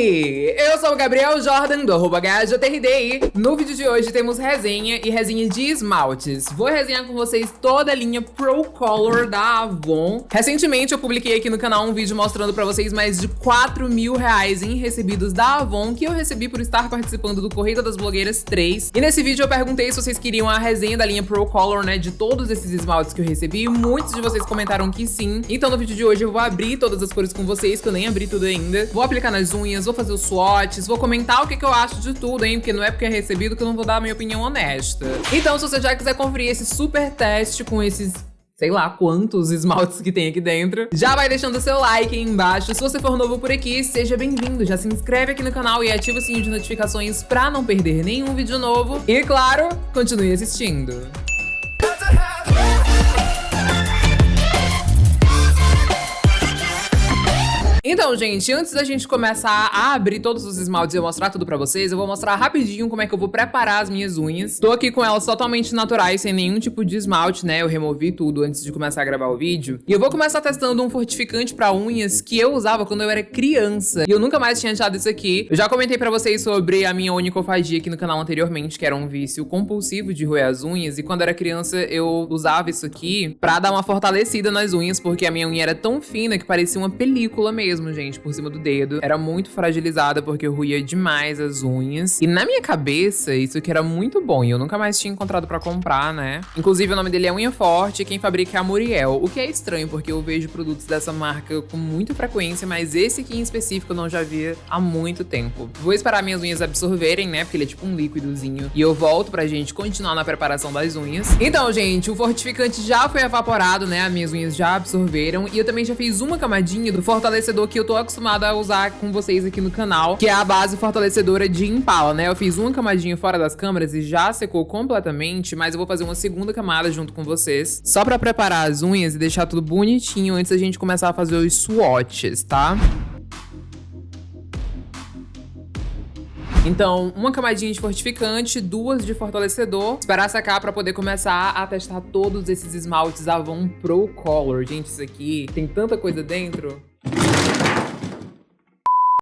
aí? Sou o Gabriel Jordan, do arroba HJTRD no vídeo de hoje temos resenha e resenha de esmaltes. Vou resenhar com vocês toda a linha Pro Color da Avon. Recentemente eu publiquei aqui no canal um vídeo mostrando pra vocês mais de 4 mil reais em recebidos da Avon que eu recebi por estar participando do Corrida das Blogueiras 3. E nesse vídeo eu perguntei se vocês queriam a resenha da linha Pro Color, né, de todos esses esmaltes que eu recebi. Muitos de vocês comentaram que sim. Então no vídeo de hoje eu vou abrir todas as cores com vocês, que eu nem abri tudo ainda. Vou aplicar nas unhas, vou fazer os vou comentar o que, que eu acho de tudo, hein, porque não é porque é recebido que eu não vou dar a minha opinião honesta. Então se você já quiser conferir esse super teste com esses sei lá quantos esmaltes que tem aqui dentro. Já vai deixando seu like aí embaixo. Se você for novo por aqui, seja bem-vindo. Já se inscreve aqui no canal e ativa o sininho de notificações pra não perder nenhum vídeo novo. E claro, continue assistindo. Então, gente, antes da gente começar a abrir todos os esmaltes e eu mostrar tudo pra vocês, eu vou mostrar rapidinho como é que eu vou preparar as minhas unhas. Tô aqui com elas totalmente naturais, sem nenhum tipo de esmalte, né? Eu removi tudo antes de começar a gravar o vídeo. E eu vou começar testando um fortificante pra unhas que eu usava quando eu era criança. E eu nunca mais tinha achado isso aqui. Eu já comentei pra vocês sobre a minha onicofagia aqui no canal anteriormente, que era um vício compulsivo de roer as unhas. E quando eu era criança, eu usava isso aqui pra dar uma fortalecida nas unhas, porque a minha unha era tão fina que parecia uma película mesmo mesmo, gente, por cima do dedo. Era muito fragilizada porque eu ruía demais as unhas. E na minha cabeça, isso aqui era muito bom. E eu nunca mais tinha encontrado pra comprar, né? Inclusive, o nome dele é Unha Forte e quem fabrica é a Muriel. O que é estranho, porque eu vejo produtos dessa marca com muita frequência, mas esse aqui em específico eu não já via há muito tempo. Vou esperar minhas unhas absorverem, né? Porque ele é tipo um líquidozinho. E eu volto pra gente continuar na preparação das unhas. Então, gente, o fortificante já foi evaporado, né? As minhas unhas já absorveram. E eu também já fiz uma camadinha do fortalecedor que eu tô acostumada a usar com vocês aqui no canal, que é a base fortalecedora de Impala, né? Eu fiz uma camadinha fora das câmeras e já secou completamente, mas eu vou fazer uma segunda camada junto com vocês, só pra preparar as unhas e deixar tudo bonitinho antes da gente começar a fazer os swatches, tá? Então, uma camadinha de fortificante, duas de fortalecedor. Esperar secar pra poder começar a testar todos esses esmaltes Avon Pro Color. Gente, isso aqui tem tanta coisa dentro.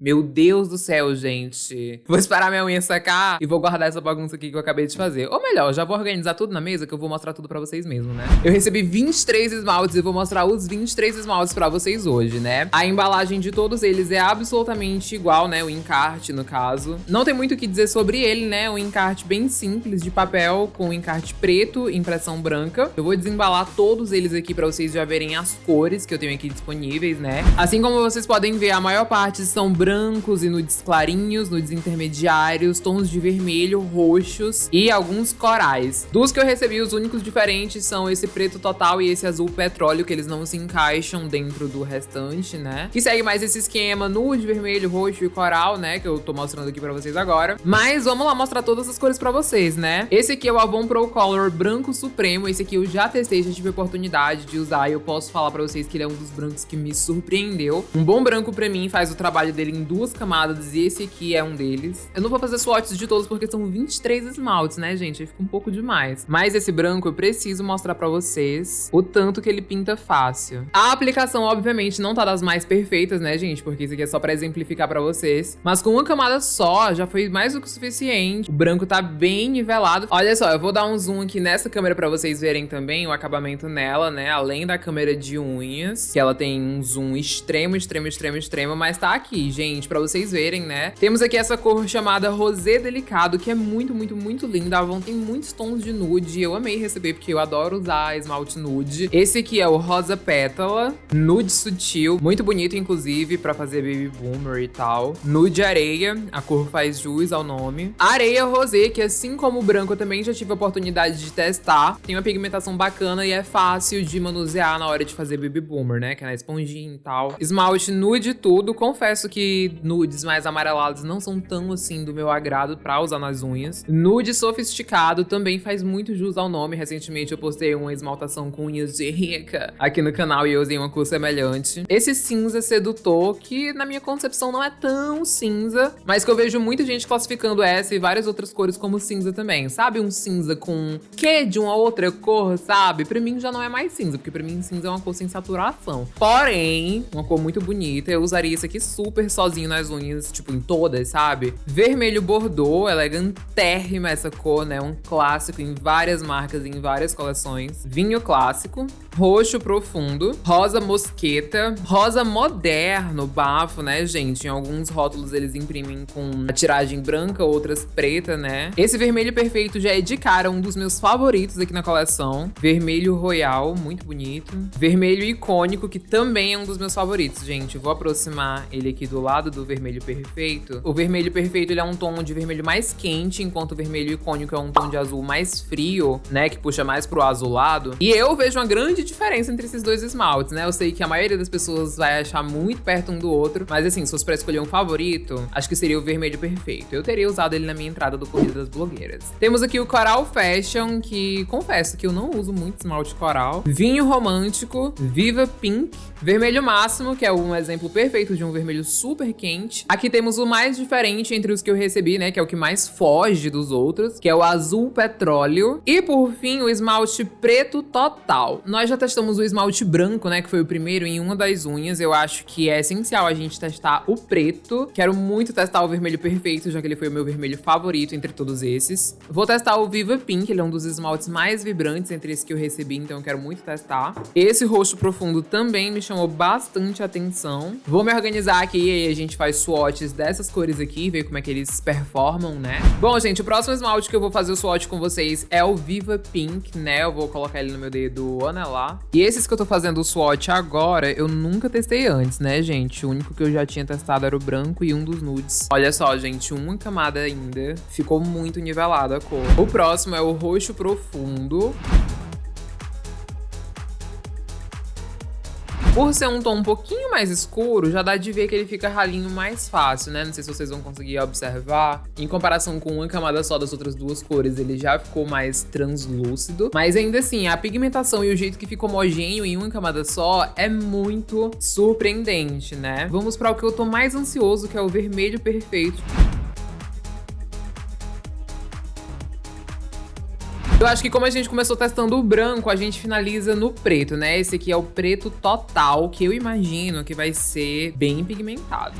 Meu Deus do céu, gente. Vou esperar minha unha secar e vou guardar essa bagunça aqui que eu acabei de fazer. Ou melhor, já vou organizar tudo na mesa que eu vou mostrar tudo pra vocês mesmo, né? Eu recebi 23 esmaltes e vou mostrar os 23 esmaltes pra vocês hoje, né? A embalagem de todos eles é absolutamente igual, né? O encarte, no caso. Não tem muito o que dizer sobre ele, né? Um encarte bem simples de papel com encarte preto, impressão branca. Eu vou desembalar todos eles aqui pra vocês já verem as cores que eu tenho aqui disponíveis, né? Assim como vocês podem ver, a maior parte são brancos brancos e nudes clarinhos, nudes intermediários, tons de vermelho, roxos e alguns corais. Dos que eu recebi, os únicos diferentes são esse preto total e esse azul petróleo, que eles não se encaixam dentro do restante, né? Que segue mais esse esquema nude, vermelho, roxo e coral, né? Que eu tô mostrando aqui pra vocês agora. Mas vamos lá mostrar todas as cores pra vocês, né? Esse aqui é o Avon Pro Color Branco Supremo. Esse aqui eu já testei, já tive oportunidade de usar e eu posso falar pra vocês que ele é um dos brancos que me surpreendeu. Um bom branco pra mim faz o trabalho dele duas camadas e esse aqui é um deles. Eu não vou fazer swatches de todos porque são 23 esmaltes, né, gente? Aí fica um pouco demais. Mas esse branco eu preciso mostrar pra vocês o tanto que ele pinta fácil. A aplicação, obviamente, não tá das mais perfeitas, né, gente? Porque isso aqui é só pra exemplificar pra vocês. Mas com uma camada só, já foi mais do que o suficiente. O branco tá bem nivelado. Olha só, eu vou dar um zoom aqui nessa câmera pra vocês verem também o acabamento nela, né? Além da câmera de unhas, que ela tem um zoom extremo, extremo, extremo, extremo. Mas tá aqui, gente gente, pra vocês verem, né? Temos aqui essa cor chamada Rosé Delicado, que é muito, muito, muito linda. A Avon tem muitos tons de nude. Eu amei receber, porque eu adoro usar esmalte nude. Esse aqui é o Rosa Pétala, nude sutil. Muito bonito, inclusive, pra fazer baby boomer e tal. Nude areia, a cor faz jus ao nome. Areia rosé, que assim como o branco, eu também já tive a oportunidade de testar. Tem uma pigmentação bacana e é fácil de manusear na hora de fazer baby boomer, né? Que é na esponjinha e tal. Esmalte nude tudo. Confesso que nudes mais amarelados não são tão assim do meu agrado pra usar nas unhas. Nude sofisticado também faz muito jus ao nome. Recentemente eu postei uma esmaltação com unhas de rica aqui no canal e eu usei uma cor semelhante. Esse cinza sedutor, que na minha concepção não é tão cinza, mas que eu vejo muita gente classificando essa e várias outras cores como cinza também. Sabe um cinza com que de uma outra cor, sabe? Pra mim já não é mais cinza, porque pra mim cinza é uma cor sem saturação. Porém, uma cor muito bonita. Eu usaria isso aqui super só sozinho nas unhas, tipo, em todas, sabe? Vermelho Bordeaux, elegantérrima essa cor, né? Um clássico em várias marcas e em várias coleções. Vinho clássico roxo profundo, rosa mosqueta, rosa moderno, bafo, né, gente? Em alguns rótulos eles imprimem com a tiragem branca, outras preta, né? Esse vermelho perfeito já é de cara um dos meus favoritos aqui na coleção. Vermelho royal, muito bonito. Vermelho icônico, que também é um dos meus favoritos, gente. vou aproximar ele aqui do lado do vermelho perfeito. O vermelho perfeito, ele é um tom de vermelho mais quente, enquanto o vermelho icônico é um tom de azul mais frio, né, que puxa mais pro azulado. E eu vejo uma grande diferença entre esses dois esmaltes, né? Eu sei que a maioria das pessoas vai achar muito perto um do outro, mas assim, se fosse pra escolher um favorito, acho que seria o vermelho perfeito. Eu teria usado ele na minha entrada do Corrida das Blogueiras. Temos aqui o Coral Fashion, que confesso que eu não uso muito esmalte coral. Vinho Romântico, Viva Pink, Vermelho Máximo, que é um exemplo perfeito de um vermelho super quente. Aqui temos o mais diferente entre os que eu recebi, né? Que é o que mais foge dos outros, que é o Azul Petróleo. E por fim, o esmalte preto total. Nós já testamos o esmalte branco, né, que foi o primeiro em uma das unhas. Eu acho que é essencial a gente testar o preto. Quero muito testar o vermelho perfeito, já que ele foi o meu vermelho favorito entre todos esses. Vou testar o Viva Pink, ele é um dos esmaltes mais vibrantes entre esses que eu recebi, então eu quero muito testar. Esse roxo profundo também me chamou bastante atenção. Vou me organizar aqui a gente faz swatches dessas cores aqui, ver como é que eles performam, né? Bom, gente, o próximo esmalte que eu vou fazer o swatch com vocês é o Viva Pink, né? Eu vou colocar ele no meu dedo anelar e esses que eu tô fazendo o swatch agora, eu nunca testei antes, né, gente? O único que eu já tinha testado era o branco e um dos nudes. Olha só, gente, uma camada ainda. Ficou muito nivelada a cor. O próximo é o roxo profundo. Por ser um tom um pouquinho mais escuro, já dá de ver que ele fica ralinho mais fácil, né? Não sei se vocês vão conseguir observar. Em comparação com uma camada só das outras duas cores, ele já ficou mais translúcido. Mas ainda assim, a pigmentação e o jeito que fica homogêneo em uma camada só é muito surpreendente, né? Vamos para o que eu tô mais ansioso, que é o vermelho perfeito. Eu acho que como a gente começou testando o branco, a gente finaliza no preto, né? Esse aqui é o preto total, que eu imagino que vai ser bem pigmentado.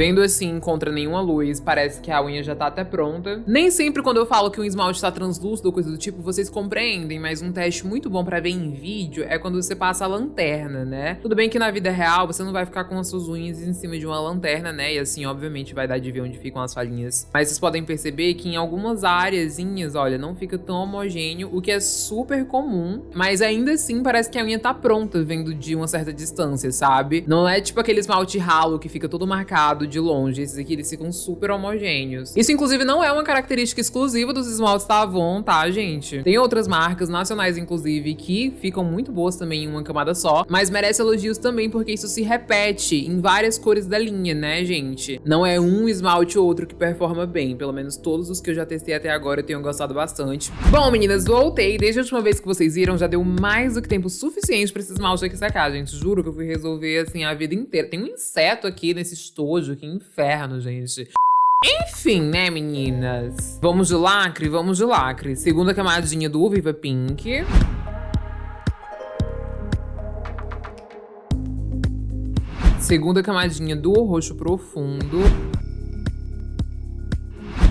Vendo assim, contra nenhuma luz, parece que a unha já tá até pronta. Nem sempre quando eu falo que um esmalte tá translúcido ou coisa do tipo, vocês compreendem, mas um teste muito bom pra ver em vídeo é quando você passa a lanterna, né? Tudo bem que na vida real você não vai ficar com as suas unhas em cima de uma lanterna, né? E assim, obviamente, vai dar de ver onde ficam as falhinhas. Mas vocês podem perceber que em algumas áreazinhas, olha, não fica tão homogêneo, o que é super comum. Mas ainda assim, parece que a unha tá pronta, vendo de uma certa distância, sabe? Não é tipo aquele esmalte ralo que fica todo marcado de longe. Esses aqui, eles ficam super homogêneos. Isso, inclusive, não é uma característica exclusiva dos esmaltes da Avon, tá, gente? Tem outras marcas nacionais, inclusive, que ficam muito boas também em uma camada só, mas merece elogios também porque isso se repete em várias cores da linha, né, gente? Não é um esmalte ou outro que performa bem, pelo menos todos os que eu já testei até agora eu tenho gostado bastante. Bom, meninas, voltei. Desde a última vez que vocês viram, já deu mais do que tempo suficiente pra esse esmalte aqui secar, gente. Juro que eu fui resolver, assim, a vida inteira. Tem um inseto aqui nesse estojo que inferno, gente. Enfim, né, meninas? Vamos de lacre? Vamos de lacre. Segunda camadinha do Viva Pink. Segunda camadinha do roxo profundo.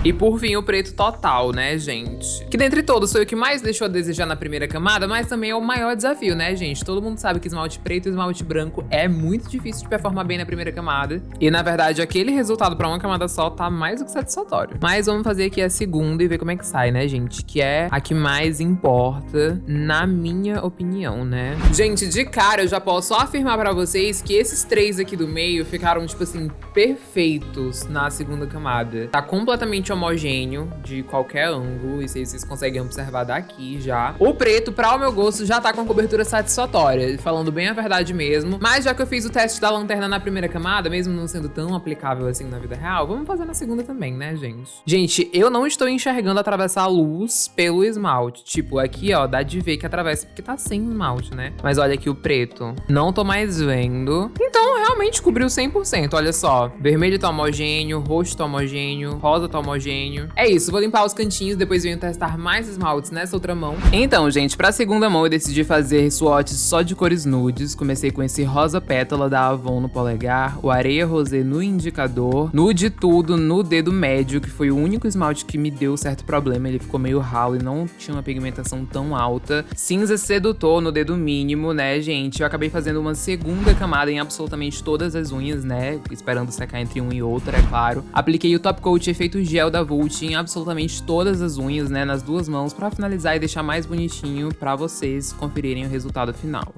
E por fim, o preto total, né, gente? Que dentre todos foi o que mais deixou a desejar na primeira camada, mas também é o maior desafio, né, gente? Todo mundo sabe que esmalte preto e esmalte branco é muito difícil de performar bem na primeira camada. E, na verdade, aquele resultado pra uma camada só tá mais do que satisfatório. Mas vamos fazer aqui a segunda e ver como é que sai, né, gente? Que é a que mais importa, na minha opinião, né? Gente, de cara, eu já posso afirmar pra vocês que esses três aqui do meio ficaram, tipo assim, perfeitos na segunda camada. Tá completamente homogêneo de qualquer ângulo, isso aí vocês conseguem observar daqui já. O preto, para o meu gosto, já tá com cobertura satisfatória, falando bem a verdade mesmo. Mas já que eu fiz o teste da lanterna na primeira camada, mesmo não sendo tão aplicável assim na vida real, vamos fazer na segunda também, né, gente? Gente, eu não estou enxergando atravessar a luz pelo esmalte. Tipo, aqui, ó, dá de ver que atravessa, porque tá sem esmalte, né? Mas olha aqui o preto. Não tô mais vendo. Então, realmente cobriu 100%, olha só. Vermelho tá homogêneo, roxo tá homogêneo, rosa tá homogêneo, homogêneo. É isso, vou limpar os cantinhos, depois venho testar mais esmaltes nessa outra mão. Então, gente, pra segunda mão eu decidi fazer swatches só de cores nudes. Comecei com esse rosa pétala da Avon no polegar, o areia rosé no indicador, nude tudo no dedo médio, que foi o único esmalte que me deu certo problema. Ele ficou meio ralo e não tinha uma pigmentação tão alta. Cinza sedutor no dedo mínimo, né, gente? Eu acabei fazendo uma segunda camada em absolutamente todas as unhas, né? Esperando secar entre um e outro, é claro. Apliquei o Top Coat efeito gel da Vult em absolutamente todas as unhas, né? Nas duas mãos, pra finalizar e deixar mais bonitinho pra vocês conferirem o resultado final.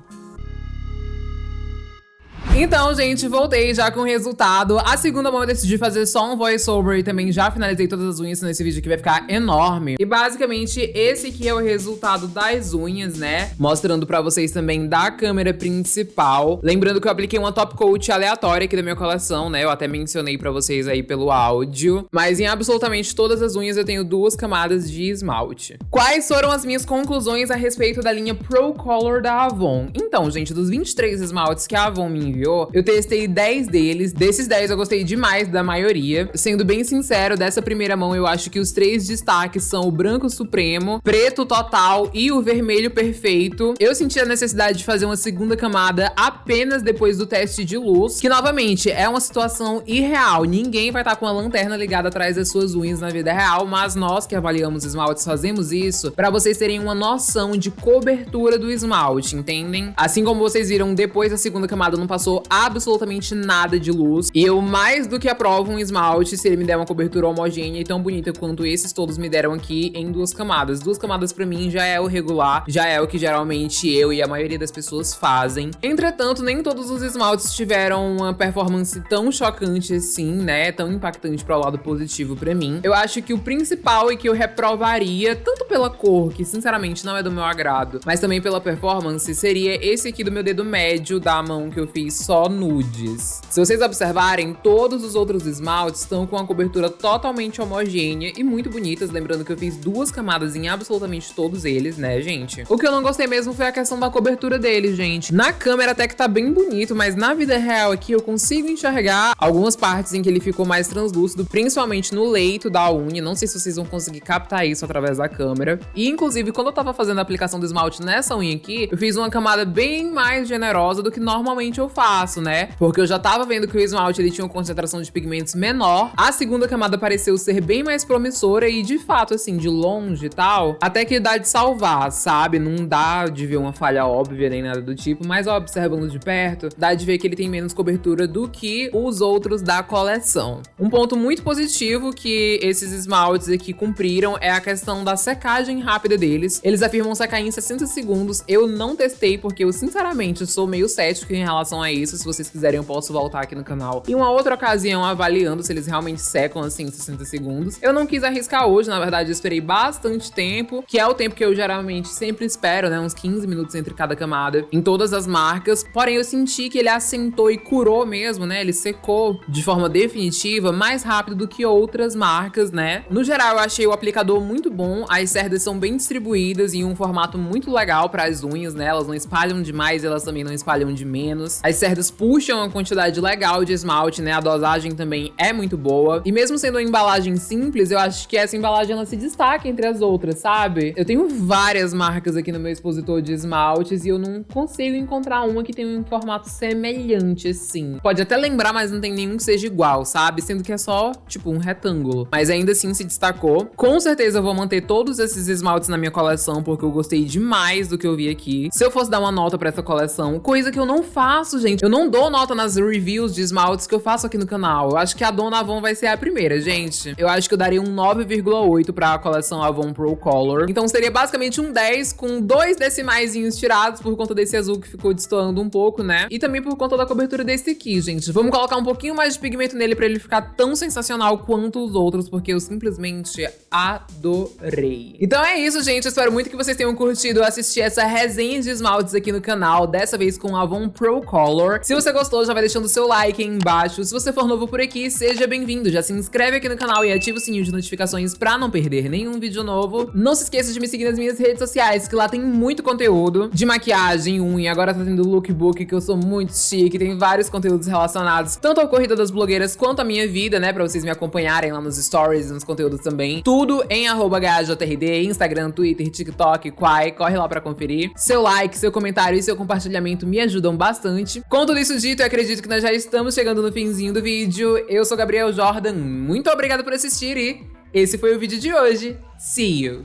Então, gente, voltei já com o resultado. A segunda mão eu decidi fazer só um voiceover e também já finalizei todas as unhas nesse vídeo que vai ficar enorme. E basicamente esse aqui é o resultado das unhas, né? Mostrando pra vocês também da câmera principal. Lembrando que eu apliquei uma top coat aleatória aqui da minha coleção, né? Eu até mencionei pra vocês aí pelo áudio. Mas em absolutamente todas as unhas eu tenho duas camadas de esmalte. Quais foram as minhas conclusões a respeito da linha Pro Color da Avon? Então, gente, dos 23 esmaltes que a Avon me enviou, eu testei 10 deles. Desses 10 eu gostei demais da maioria. Sendo bem sincero, dessa primeira mão eu acho que os três destaques são o branco supremo, preto total e o vermelho perfeito. Eu senti a necessidade de fazer uma segunda camada apenas depois do teste de luz, que novamente é uma situação irreal. Ninguém vai estar tá com a lanterna ligada atrás das suas unhas na vida real, mas nós que avaliamos esmaltes fazemos isso para vocês terem uma noção de cobertura do esmalte, entendem? Assim como vocês viram, depois da segunda camada não passou absolutamente nada de luz. E eu mais do que aprovo um esmalte se ele me der uma cobertura homogênea e tão bonita quanto esses todos me deram aqui em duas camadas. Duas camadas pra mim já é o regular, já é o que geralmente eu e a maioria das pessoas fazem. Entretanto, nem todos os esmaltes tiveram uma performance tão chocante assim, né? Tão impactante para o lado positivo pra mim. Eu acho que o principal e que eu reprovaria, tanto pela cor, que sinceramente não é do meu agrado, mas também pela performance, seria esse aqui do meu dedo médio da mão que eu fiz só nudes. Se vocês observarem, todos os outros esmaltes estão com uma cobertura totalmente homogênea e muito bonitas, lembrando que eu fiz duas camadas em absolutamente todos eles, né, gente? O que eu não gostei mesmo foi a questão da cobertura deles, gente. Na câmera até que tá bem bonito, mas na vida real aqui eu consigo enxergar algumas partes em que ele ficou mais translúcido, principalmente no leito da unha. Não sei se vocês vão conseguir captar isso através da câmera. E, inclusive, quando eu tava fazendo a aplicação do esmalte nessa unha aqui, eu fiz uma camada bem mais generosa do que normalmente eu faço faço, né? Porque eu já tava vendo que o esmalte ele tinha uma concentração de pigmentos menor. A segunda camada pareceu ser bem mais promissora e de fato, assim, de longe e tal, até que dá de salvar, sabe? Não dá de ver uma falha óbvia nem nada do tipo, mas ó, observando de perto, dá de ver que ele tem menos cobertura do que os outros da coleção. Um ponto muito positivo que esses esmaltes aqui cumpriram é a questão da secagem rápida deles. Eles afirmam secar em 60 segundos. Eu não testei porque eu, sinceramente, sou meio cético em relação a isso isso. Se vocês quiserem, eu posso voltar aqui no canal. Em uma outra ocasião, avaliando se eles realmente secam assim em 60 segundos. Eu não quis arriscar hoje, na verdade, eu esperei bastante tempo, que é o tempo que eu geralmente sempre espero, né? Uns 15 minutos entre cada camada, em todas as marcas. Porém, eu senti que ele assentou e curou mesmo, né? Ele secou de forma definitiva mais rápido do que outras marcas, né? No geral, eu achei o aplicador muito bom. As cerdas são bem distribuídas em um formato muito legal para as unhas, né? Elas não espalham demais, elas também não espalham de menos. As cerdas cerdas puxam uma quantidade legal de esmalte, né? A dosagem também é muito boa. E mesmo sendo uma embalagem simples, eu acho que essa embalagem ela se destaca entre as outras, sabe? Eu tenho várias marcas aqui no meu expositor de esmaltes e eu não consigo encontrar uma que tenha um formato semelhante assim. Pode até lembrar, mas não tem nenhum que seja igual, sabe? Sendo que é só, tipo, um retângulo. Mas ainda assim se destacou. Com certeza eu vou manter todos esses esmaltes na minha coleção, porque eu gostei demais do que eu vi aqui. Se eu fosse dar uma nota pra essa coleção, coisa que eu não faço, gente, eu não dou nota nas reviews de esmaltes que eu faço aqui no canal. Eu acho que a Dona Avon vai ser a primeira, gente. Eu acho que eu daria um 9,8 pra coleção Avon Pro Color. Então seria basicamente um 10 com dois decimaizinhos tirados por conta desse azul que ficou destoando um pouco, né? E também por conta da cobertura desse aqui, gente. Vamos colocar um pouquinho mais de pigmento nele pra ele ficar tão sensacional quanto os outros, porque eu simplesmente adorei. Então é isso, gente. espero muito que vocês tenham curtido assistir essa resenha de esmaltes aqui no canal, dessa vez com Avon Pro Color. Se você gostou, já vai deixando seu like aí embaixo. Se você for novo por aqui, seja bem-vindo. Já se inscreve aqui no canal e ativa o sininho de notificações pra não perder nenhum vídeo novo. Não se esqueça de me seguir nas minhas redes sociais, que lá tem muito conteúdo de maquiagem, unha. Agora tá tendo lookbook, que eu sou muito chique. Tem vários conteúdos relacionados tanto ao Corrida das Blogueiras quanto à minha vida, né? Pra vocês me acompanharem lá nos stories e nos conteúdos também. Tudo em arroba GHJRD, Instagram, Twitter, TikTok, Quai. Corre lá pra conferir. Seu like, seu comentário e seu compartilhamento me ajudam bastante. Com tudo isso dito, eu acredito que nós já estamos chegando no finzinho do vídeo. Eu sou Gabriel Jordan, muito obrigado por assistir e esse foi o vídeo de hoje. See you!